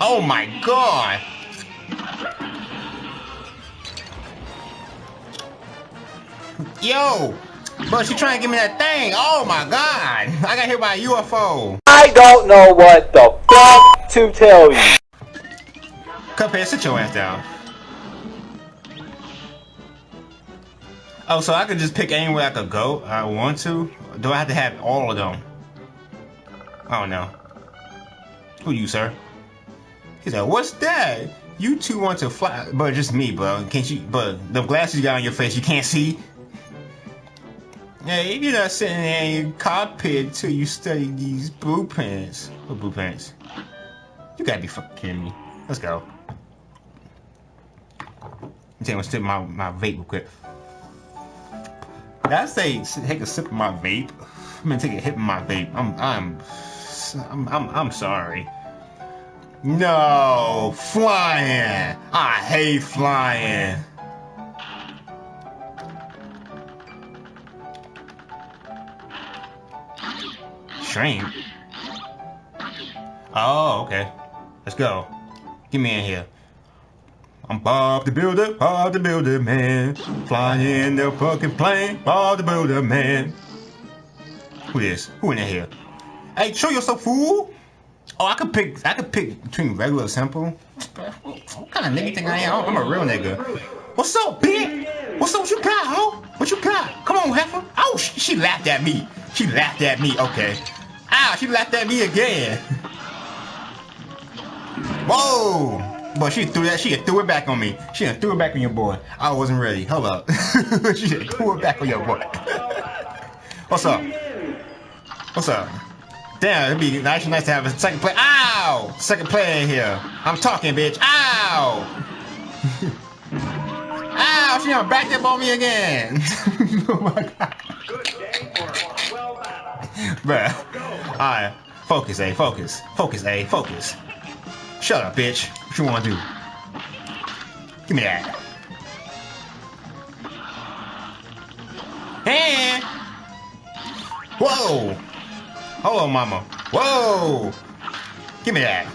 Oh my god! Yo! But she trying to give me that thing. Oh my god! I got hit by a UFO. I don't know what the fuck to tell you. Cuphead, sit your ass down. Oh, so I could just pick anywhere I could go I want to? Do I have to have all of them? Oh, I don't know. Who you, sir? He's like, what's that? You two want to fly, but just me, bro. Can't you? But the glasses you got on your face, you can't see. Hey, you're not sitting in your cockpit till you study these blueprints. What blueprints? You gotta be fucking kidding me. Let's go. I'm taking a sip my, my vape real quick. I say take a sip of my vape? I'm gonna take a hit of my vape. I'm I'm I'm I'm, I'm sorry. No, flying. I hate flying. Shrimp. Oh, okay. Let's go. Get me in here. I'm Bob the Builder, Bob the Builder Man. Flying in the fucking plane, Bob the Builder Man. Who is? Who in here? Hey, show yourself, fool! Oh, I could pick. I could pick between regular simple. What kind of nigga think I am? I'm a real nigga. What's up, big? What's up? What you got, ho? What you got? Come on, heifer. Oh, she, she laughed at me. She laughed at me. Okay. Ow, she laughed at me again. Whoa! But she threw that. She threw it back on me. She threw it back on your boy. I wasn't ready. Hold up. she threw it back on your boy. What's up? What's up? Damn, it'd be actually nice to have a second play. Ow! Second player here. I'm talking, bitch. Ow! Ow! She gonna back up on me again. oh my god. Bruh. Alright. Focus, A. Focus. Focus, A. Focus. Shut up, bitch. What you wanna do? Give me that. Hey! Whoa! Hold on, mama. Whoa! Give me that.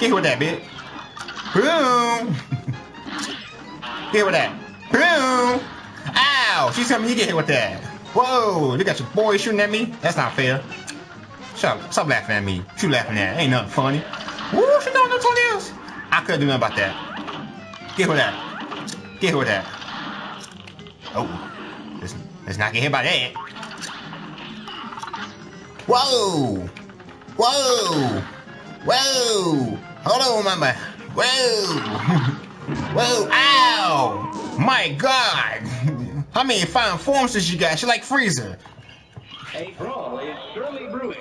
Get here with that, bitch. Boom! get here with that. Boom! Ow! She's telling me you get hit with that. Whoa! You got your boy shooting at me? That's not fair. Stop, stop laughing at me. What you laughing at? Ain't nothing funny. Woo! She what it is. I couldn't do nothing about that. Get with that. Get here with that. Oh. Let's, let's not get hit by that. Whoa! Whoa! Whoa! Hold on, mama. Whoa! Whoa! Ow! My God! How many fine forms does you got? She like Frieza. A brawl is surely brewing.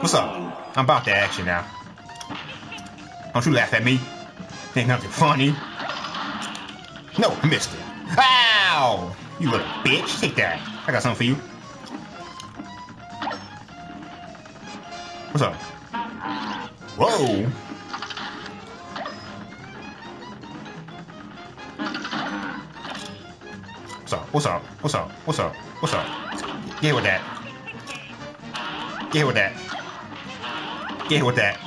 What's up? I'm about that action now. Don't you laugh at me. Ain't nothing funny. No, I missed it. Ow! You little bitch. Take that. I got something for you. What's up? Whoa! What's up? What's up? What's up? What's up? Get with that. Get with that. Get with that.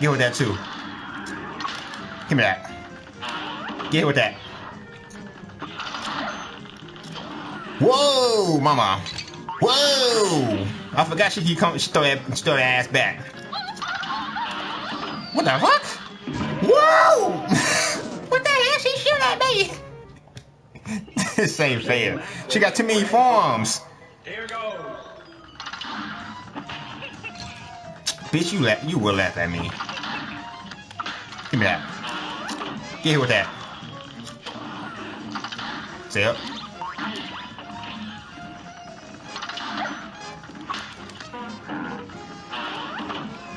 Get with that too. Give me that. Get with that. Whoa, mama. Whoa! I forgot she keep coming. She throw that, she throw that ass back. What the fuck? Whoa! what the hell? She shoot at me? this ain't fair. She got too many forms. Here goes. Bitch, you laugh. You will laugh at me. Give me that. Get here with that. Stay up.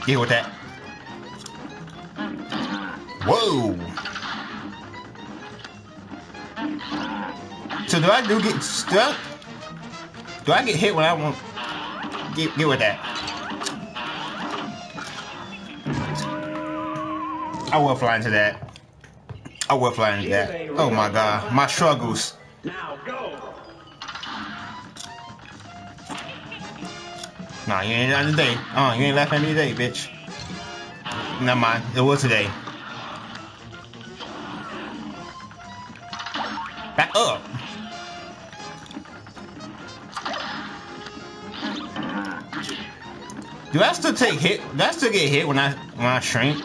Get with that. Whoa. So do I do get stuck? Do I get hit when I want? Get get with that. I will fly into that. I will fly into that. Oh my god, my struggles. Nah, you ain't done today. Uh, you ain't laughing at me today, bitch. never mind. It was today. Back up. Do I still take hit? Do I still get hit when I when I shrink?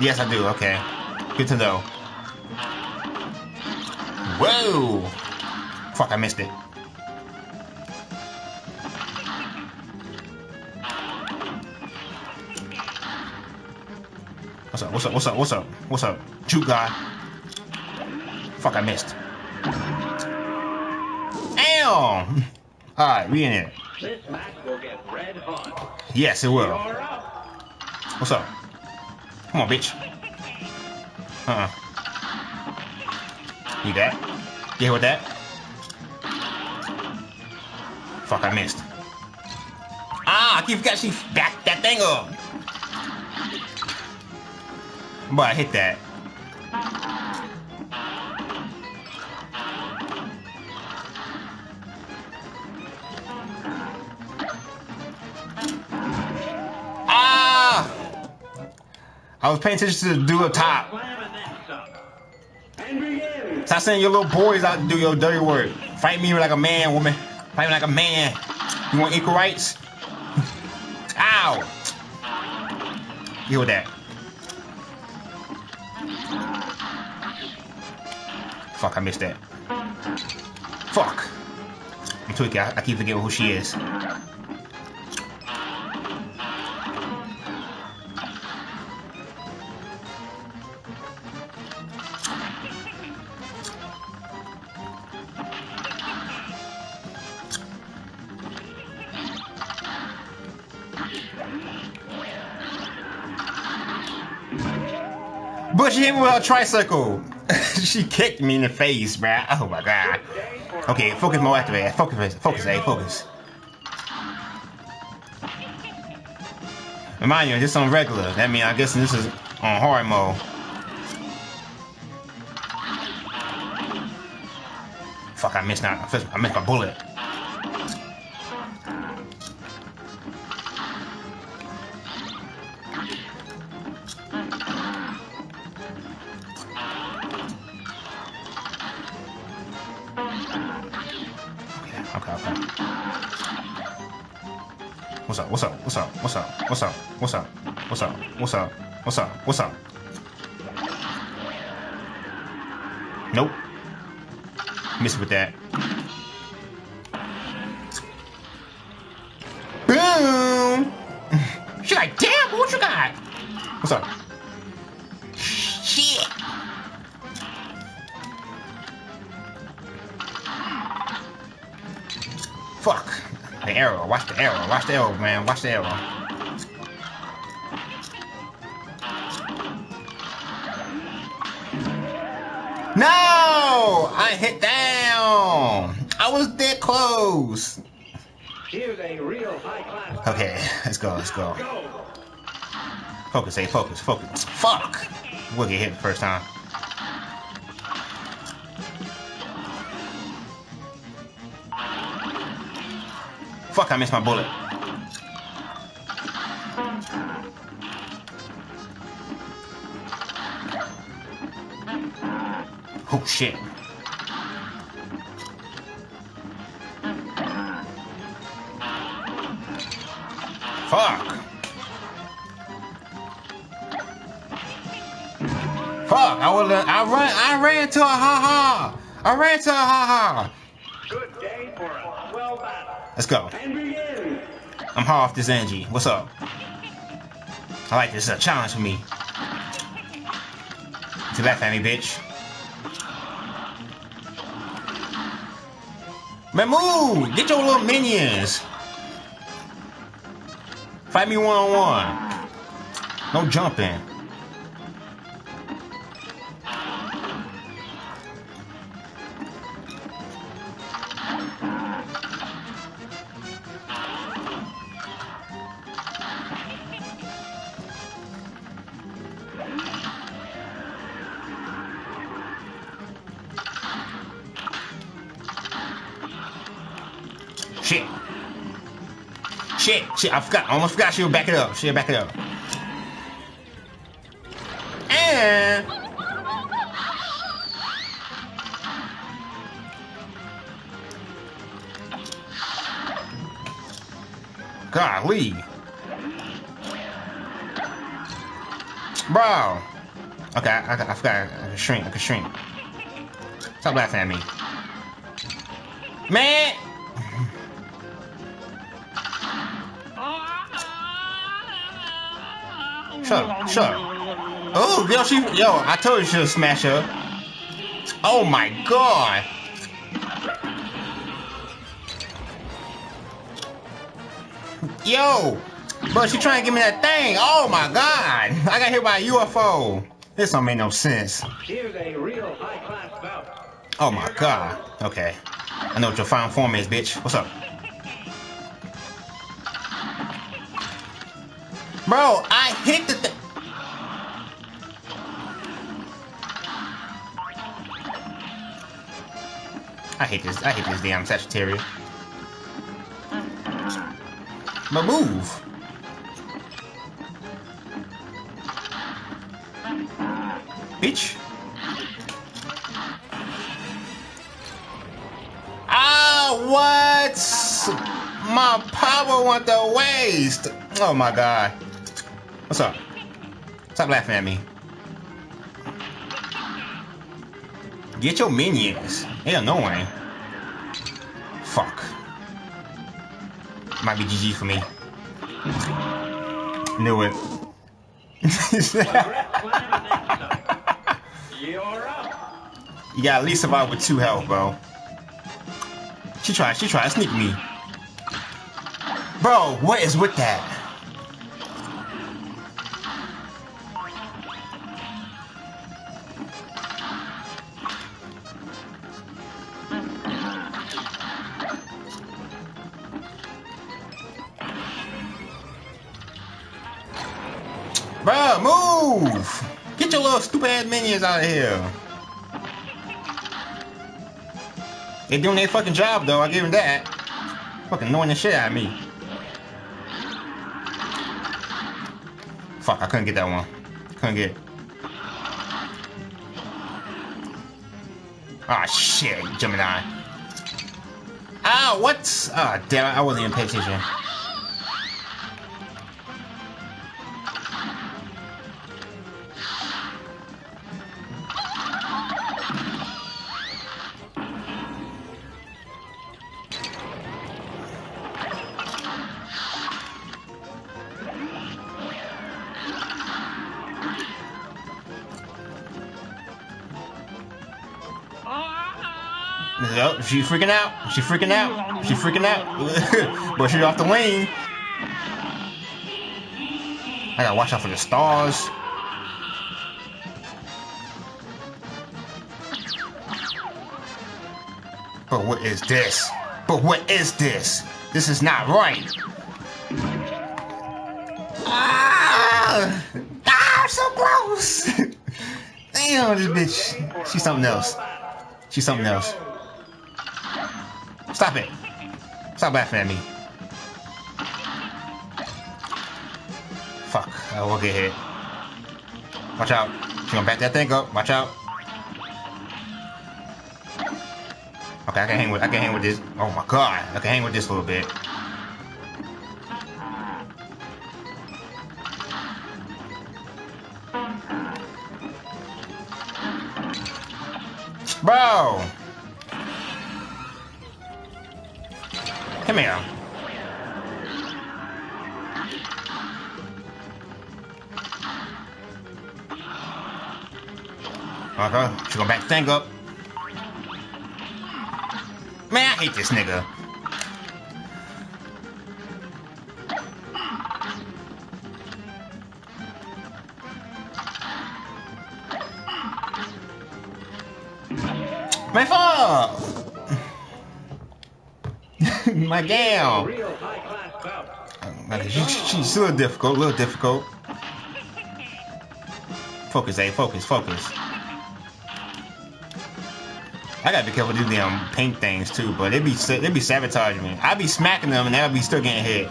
Yes, I do. Okay, good to know. Whoa! Fuck, I missed it. Up? What's up? What's up? What's up? What's up? Shoot guy. Fuck, I missed. Damn! Alright, we in here. Yes, it will. What's up? Come on, bitch. Uh-uh. You that? You with that? Fuck, I missed. Ah, I keep she backed that thing up. But I hit that. Ah! I was paying attention to the dude top. Stop sending your little boys out to do your dirty work. Fight me like a man, woman. Fight me like a man. You want equal rights? Ow! Deal with that. Fuck, I missed that. Fuck. I'm tweaking. I, I keep forgetting who she is. But she hit me with a tricycle. she kicked me in the face, bruh. Oh my god. Okay, focus more activate. Focus, focus, A, focus. Eh? Remind you, this is on regular. That means I guess this is on hard mode. Fuck, I missed now. I missed my bullet. Okay, okay. What's up? What's up? What's up? What's up? What's up? What's up? What's up? What's up? What's up? What's up? Nope. Missed with that. Boom! She like, damn, what you got? What's up? Arrow. Watch the arrow. Watch the arrow, man. Watch the arrow. No! I hit down. I was that close. Here's a real high class. Okay, let's go. Let's go. Go. Focus, hey, focus, focus. Fuck! We'll get hit the first time. Fuck, I missed my bullet. Oh shit. Fuck. Fuck, I was I ran I ran to a ha ha. I ran to a ha ha. Good day for a swell battle. Let's go. I'm hard off this energy. What's up? I like this. It's a challenge for me. To laugh at me, bitch. Man! Get your little minions! Fight me one on one. No jumping. Shit, I forgot. I almost forgot she'll back it up. She'll back it up. man. Golly. Bro. Okay, I, I, I forgot. I can shrink. I can shrink. Stop laughing at me. Man! Shut up. Shut up. Oh, yo, she, yo, I told you she should smash her. Oh my god. Yo, bro, she trying to give me that thing. Oh my god. I got hit by a UFO. This don't make no sense. Here's a real high-class bout. Oh my god. Okay. I know what your final form is, bitch. What's up? Bro, I hit the thing. I hate this. I hate this damn Sagittarius. My move. Bitch. Ah, what? My power went to waste. Oh my god. What's up? Stop laughing at me. Get your minions. They annoying. Fuck. Might be GG for me. Knew it. Up. got at least survive with two health, bro. She tried, she tried to sneak me. Bro, what is with that? Minions out of here. They doing their fucking job though, I give them that. Fucking annoying the shit out of me. Fuck, I couldn't get that one. Couldn't get it. Ah shit, Gemini. Ah, what? Ah, damn it, I wasn't even paying attention. Yep, she freaking out. She freaking out. She freaking out. but she's off the wing. I gotta watch out for the stars. But what is this? But what is this? This is not right. Ah! Ah, so close! Damn, this bitch. She's something else. She's something else. Stop it. Stop laughing at me. Fuck. I will get hit. Watch out. She gonna back that thing up. Watch out. Okay, I can hang with I can hang with this. Oh my god. I can hang with this a little bit. Come here. Okay, she gonna back thing up. Man, I hate this nigga. My fault! My gal! She's a little difficult, a little difficult. Focus, A, focus, focus. I gotta be careful with these damn paint things too, but they be they be sabotaging me. I be smacking them and they'll be still getting hit.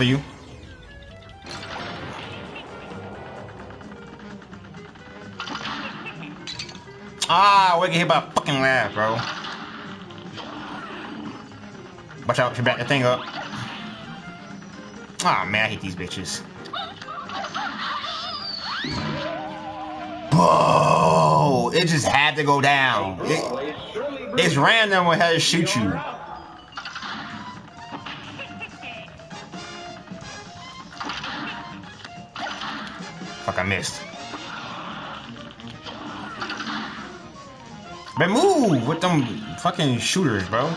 For you. Ah, we get hit by a fucking laugh, bro. Watch out, she back the thing up. Ah, man, I hate these bitches. Whoa! It just had to go down. It, it's random when how to shoot you. Missed. Man, move with them fucking shooters, bro.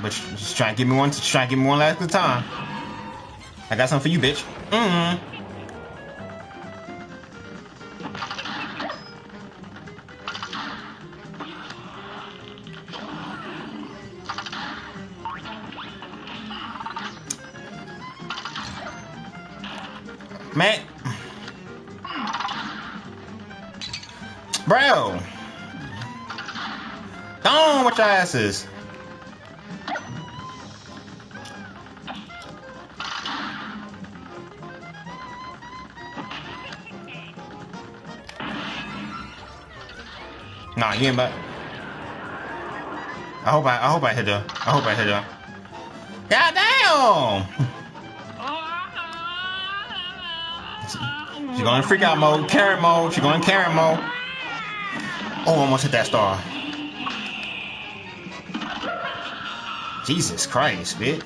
But just try and give me one. Try and give me one last good time. I got something for you, bitch. Mm-hmm. Man. Bro. Go on with your asses. Nah, you ain't back. I hope I I hope I hit her. I hope I hit her. God damn! She going in freak out mode, Karen mode. She going in mode. Oh, almost hit that star. Jesus Christ, bitch.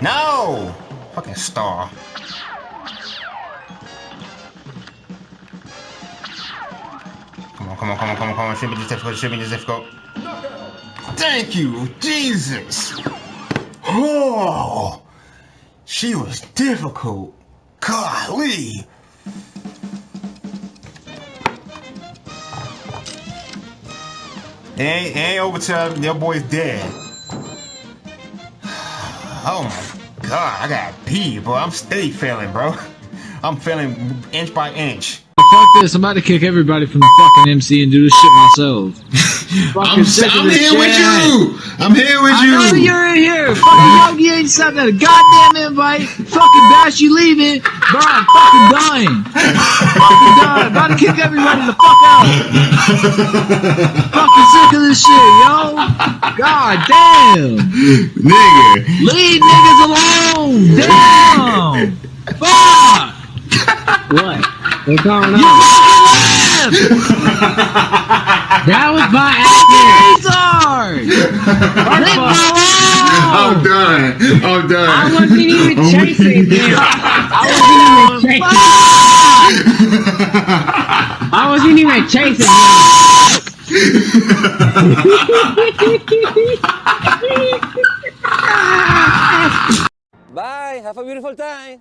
No! Fucking star. Come on, come on, come on, come on, come on. Shouldn't be this difficult. Shouldn't be this difficult. Thank you, Jesus. Oh, she was difficult. Golly. It ain't, ain't over till your boy's dead. Oh my god, I got pee, bro. I'm steady failing, bro. I'm failing inch by inch. Fuck this, I'm about to kick everybody from the fucking MC and do this shit myself. I'm, Fucking sick of I'm this here with you. I'm here with I know you. you're in here. Fucking Yogi ain't sent that goddamn invite. Fucking Bash, you leaving. Bro, I'm fucking dying. fucking dying. About to kick everybody the fuck out. fucking sick of this shit, yo. God damn. Nigga. Leave niggas alone. Damn. Fuck. what? What's going on? You left. that was my accident. Leave me I'm done. I'm done. I wasn't even I'm chasing weak. him. I wasn't even chasing. I wasn't even chasing him. Bye. Have a beautiful time.